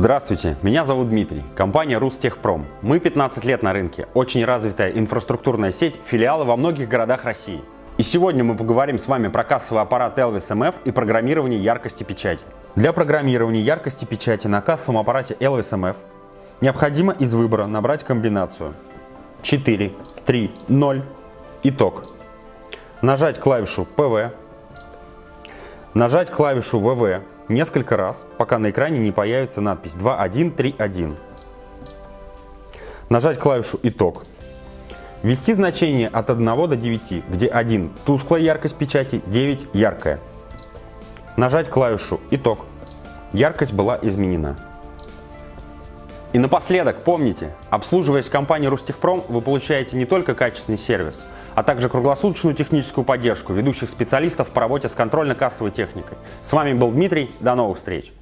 Здравствуйте, меня зовут Дмитрий, компания Рустехпром. Мы 15 лет на рынке, очень развитая инфраструктурная сеть, филиалы во многих городах России. И сегодня мы поговорим с вами про кассовый аппарат Elvis MF и программирование яркости печати. Для программирования яркости печати на кассовом аппарате Elvis MF необходимо из выбора набрать комбинацию 4, 3, 0, итог. Нажать клавишу PV, нажать клавишу VV несколько раз, пока на экране не появится надпись 2131. Нажать клавишу «Итог». Ввести значение от 1 до 9, где 1 – тусклая яркость печати, 9 – яркая. Нажать клавишу «Итог». Яркость была изменена. И напоследок, помните, обслуживаясь в компании Рустехпром, вы получаете не только качественный сервис – а также круглосуточную техническую поддержку ведущих специалистов по работе с контрольно-кассовой техникой. С вами был Дмитрий, до новых встреч!